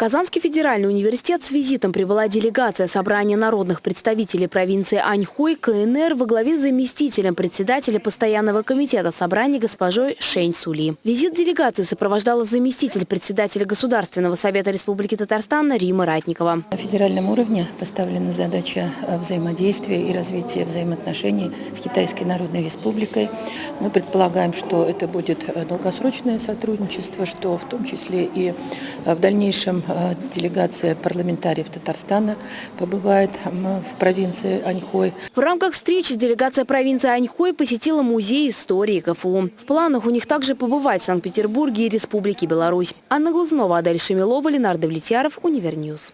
Казанский федеральный университет с визитом прибыла делегация собрания народных представителей провинции Аньхой КНР во главе с заместителем председателя постоянного комитета собрания госпожой Шень Сули. Визит делегации сопровождала заместитель председателя Государственного совета Республики Татарстан Рима Ратникова. На федеральном уровне поставлена задача э, взаимодействия и развития взаимоотношений с Китайской Народной Республикой. Мы предполагаем, что это будет э, долгосрочное сотрудничество, что в том числе и э, в дальнейшем делегация парламентариев Татарстана побывает в провинции Аньхой. В рамках встречи делегация провинции Аньхой посетила музей истории КФУ. В планах у них также побывать в Санкт-Петербурге и Республике Беларусь. Анна Глазнова, Адель Шемилова, Ленар Довлетьяров, Универньюз.